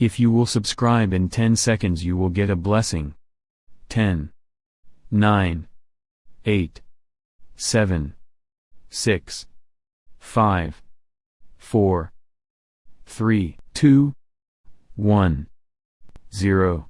If you will subscribe in 10 seconds you will get a blessing. 10, 9, 8, 7, 6, 5, 4, 3, 2, 1, 0.